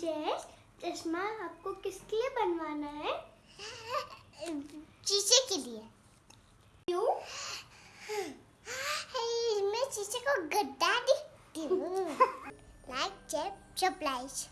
जैस चश्मा आपको किसके लिए बनवाना है? चीचे के लिए। क्यों? मैं चीचे को गड्ढा दिखती हूँ। लाइक चेप सप्लाइज